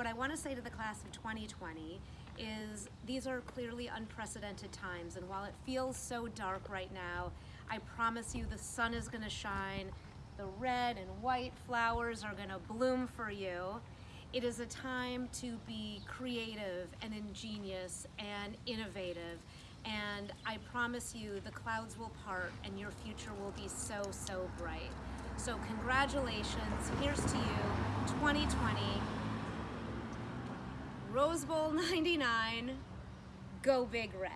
what I want to say to the class of 2020 is these are clearly unprecedented times, and while it feels so dark right now, I promise you the sun is going to shine, the red and white flowers are going to bloom for you. It is a time to be creative and ingenious and innovative. And I promise you the clouds will part and your future will be so, so bright. So congratulations, here's to you, 2020, Rose Bowl 99, go Big Red.